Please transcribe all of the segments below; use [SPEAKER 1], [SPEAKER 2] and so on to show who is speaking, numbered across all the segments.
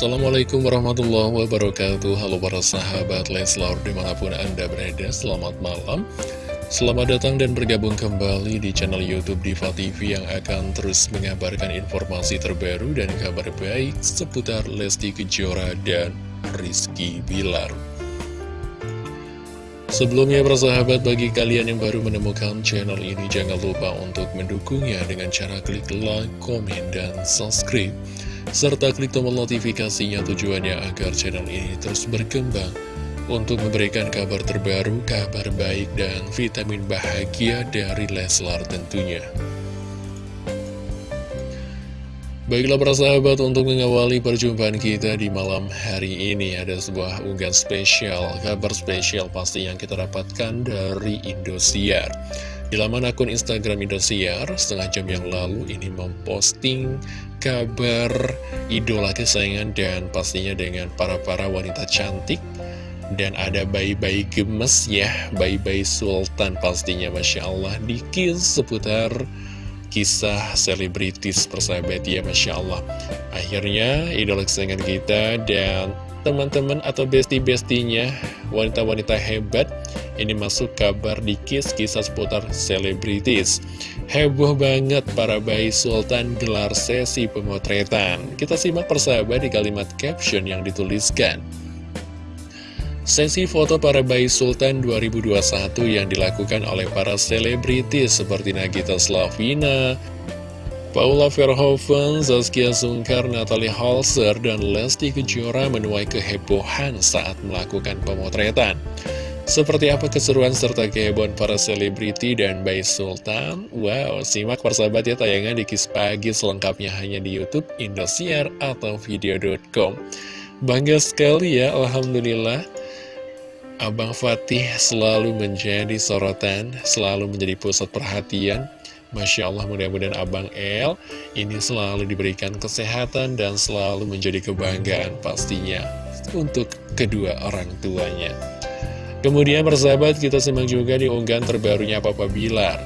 [SPEAKER 1] Assalamualaikum warahmatullahi wabarakatuh. Halo para sahabat Leslar di mana pun anda berada Selamat malam. Selamat datang dan bergabung kembali di channel Youtube Diva TV Yang akan terus mengabarkan informasi terbaru dan kabar baik Seputar Lesti Kejora dan Rizky Bilar. Sebelumnya persahabat bagi kalian yang baru menemukan channel ini Jangan lupa untuk mendukungnya dengan cara klik like, komen, dan subscribe serta klik tombol notifikasinya tujuannya agar channel ini terus berkembang untuk memberikan kabar terbaru, kabar baik, dan vitamin bahagia dari Leslar tentunya. Baiklah para sahabat, untuk mengawali perjumpaan kita di malam hari ini ada sebuah unggahan spesial, kabar spesial pasti yang kita dapatkan dari Indosiar. Di laman akun Instagram Indosiar, setengah jam yang lalu ini memposting kabar idola kesayangan dan pastinya dengan para-para wanita cantik. Dan ada bayi-bayi gemes ya bayi-bayi sultan pastinya Masya Allah. Dikis seputar kisah selebritis persahabat ya Masya Allah. Akhirnya idola kesayangan kita dan teman-teman atau besti-bestinya wanita-wanita hebat ini masuk kabar di Kiss kisah seputar selebritis. Heboh banget para bayi sultan gelar sesi pemotretan. Kita simak persahabat di kalimat caption yang dituliskan. Sesi foto para bayi sultan 2021 yang dilakukan oleh para selebritis seperti Nagita Slavina, Paula Verhoeven, Zaskia Sungkar, Natalie Halser, dan Lesti Kejora menuai kehebohan saat melakukan pemotretan. Seperti apa keseruan serta kehebohan para selebriti dan Bayi Sultan? Wow, simak persahabat ya tayangan di Kis Pagi selengkapnya hanya di Youtube Indosiar atau video.com. Bangga sekali ya, Alhamdulillah. Abang Fatih selalu menjadi sorotan, selalu menjadi pusat perhatian. Masya Allah mudah-mudahan Abang El ini selalu diberikan kesehatan dan selalu menjadi kebanggaan pastinya untuk kedua orang tuanya. Kemudian persahabat kita simak juga di unggahan terbarunya Papa Bilar.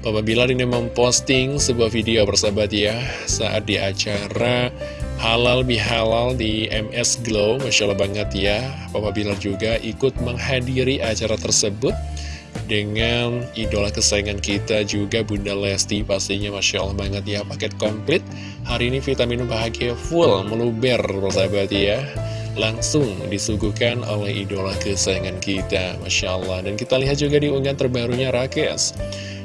[SPEAKER 1] Papa Bilar ini memposting sebuah video persahabat ya Saat di acara Halal Bihalal di MS Glow. Masya Allah banget ya. Papa Bilar juga ikut menghadiri acara tersebut Dengan idola kesayangan kita juga Bunda Lesti Pastinya Masya Allah banget ya Paket komplit. Hari ini vitamin bahagia full meluber persahabat ya. Langsung disuguhkan oleh idola kesayangan kita Masya Allah. Dan kita lihat juga di unggahan terbarunya Rakes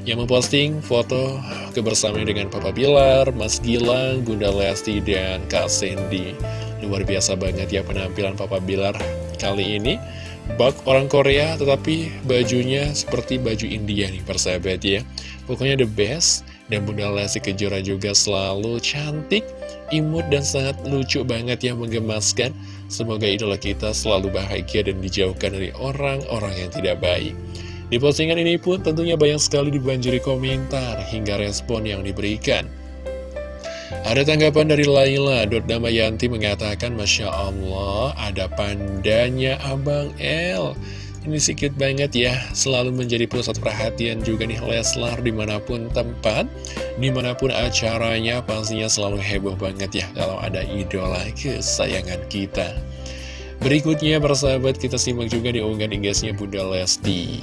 [SPEAKER 1] Yang memposting foto kebersamaan dengan Papa Bilar, Mas Gilang, Bunda Lesti, dan Kak Sandy Luar biasa banget ya penampilan Papa Bilar kali ini Bak orang Korea tetapi bajunya seperti baju India nih persahabat ya Pokoknya the best Dan Bunda Lesti Kejora juga selalu cantik, imut dan sangat lucu banget ya menggemaskan Semoga idola kita selalu bahagia dan dijauhkan dari orang-orang yang tidak baik. Di postingan ini pun tentunya banyak sekali dibanjiri komentar hingga respon yang diberikan. Ada tanggapan dari Laila, Damayanti mengatakan, Masya Allah, ada pandanya Abang L. Ini sedikit banget ya, selalu menjadi pusat perhatian juga nih Leslar di mana pun tempat, di mana pun acaranya pastinya selalu heboh banget ya kalau ada idola kesayangan kita. Berikutnya persahabat kita simak juga di unggahan igasnya Bunda Lesti.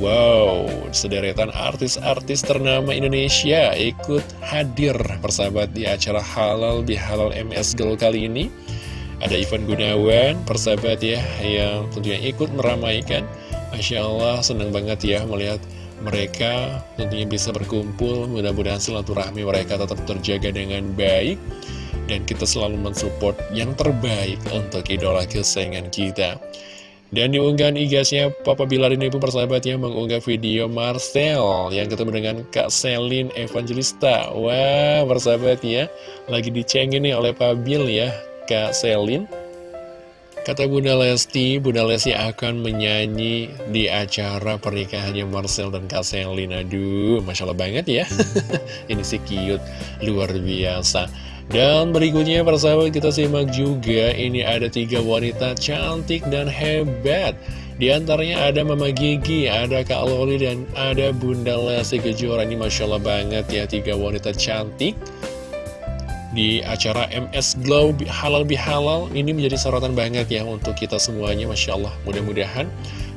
[SPEAKER 1] Wow, sederetan artis-artis ternama Indonesia ikut hadir persahabat di acara halal di halal MS Girl kali ini. Ada Ivan Gunawan, persahabat ya, yang tentunya ikut meramaikan. Masya Allah, senang banget ya melihat mereka tentunya bisa berkumpul. Mudah-mudahan silaturahmi mereka tetap terjaga dengan baik. Dan kita selalu mensupport yang terbaik untuk idola kesayangan kita. Dan di unggahan igasnya, Papa Bilar ini pun persahabatnya mengunggah video Marcel yang ketemu dengan Kak Selin Evangelista. Wah, persahabatnya lagi dicengin nih oleh Pak Bil ya. Kak Selin Kata Bunda Lesti, Bunda Lesti akan menyanyi di acara pernikahannya Marcel dan Kak Selin Aduh, Masya Allah banget ya Ini sih cute, luar biasa Dan berikutnya persahabat kita simak juga Ini ada tiga wanita cantik dan hebat. Di antaranya ada Mama Gigi, ada Kak Loli, dan ada Bunda Lesti Kejora. Ini Masya Allah banget ya, tiga wanita cantik. Di acara MS Glow Halal Bihalal ini menjadi sorotan banget ya untuk kita semuanya Masya Allah. Mudah-mudahan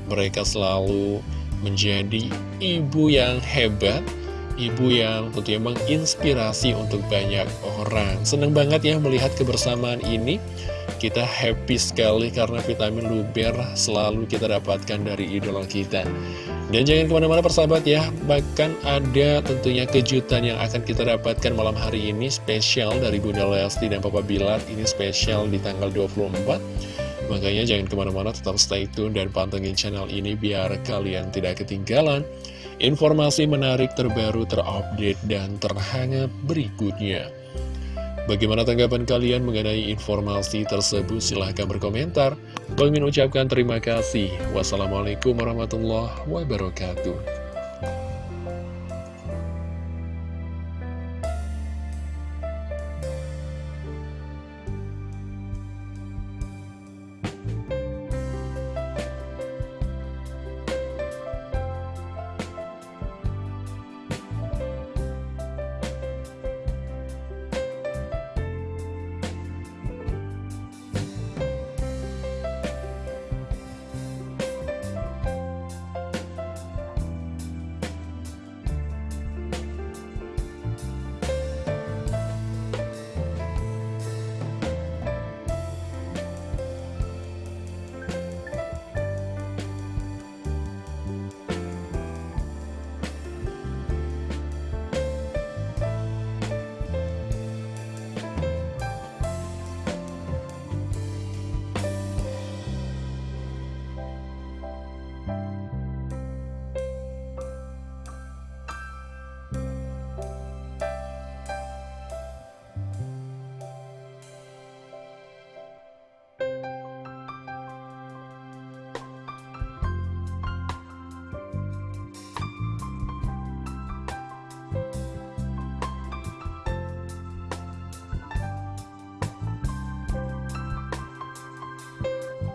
[SPEAKER 1] mereka selalu menjadi ibu yang hebat ibu yang tentunya menginspirasi untuk banyak orang. Seneng banget ya melihat kebersamaan ini. Kita happy sekali karena vitamin luber selalu kita dapatkan dari idola kita. Dan jangan ke mana-mana persahabat ya Bahkan ada tentunya kejutan yang akan kita dapatkan malam hari ini Spesial dari Bunda Lesti dan Papa Bilar. Ini spesial di tanggal 24 Makanya jangan ke mana-mana tetap stay tune dan pantengin channel ini Biar kalian tidak ketinggalan Informasi menarik terbaru terupdate dan terhangat berikutnya Bagaimana tanggapan kalian mengenai informasi tersebut? Silahkan berkomentar. Bang ucapkan terima kasih. Wassalamualaikum warahmatullahi wabarakatuh.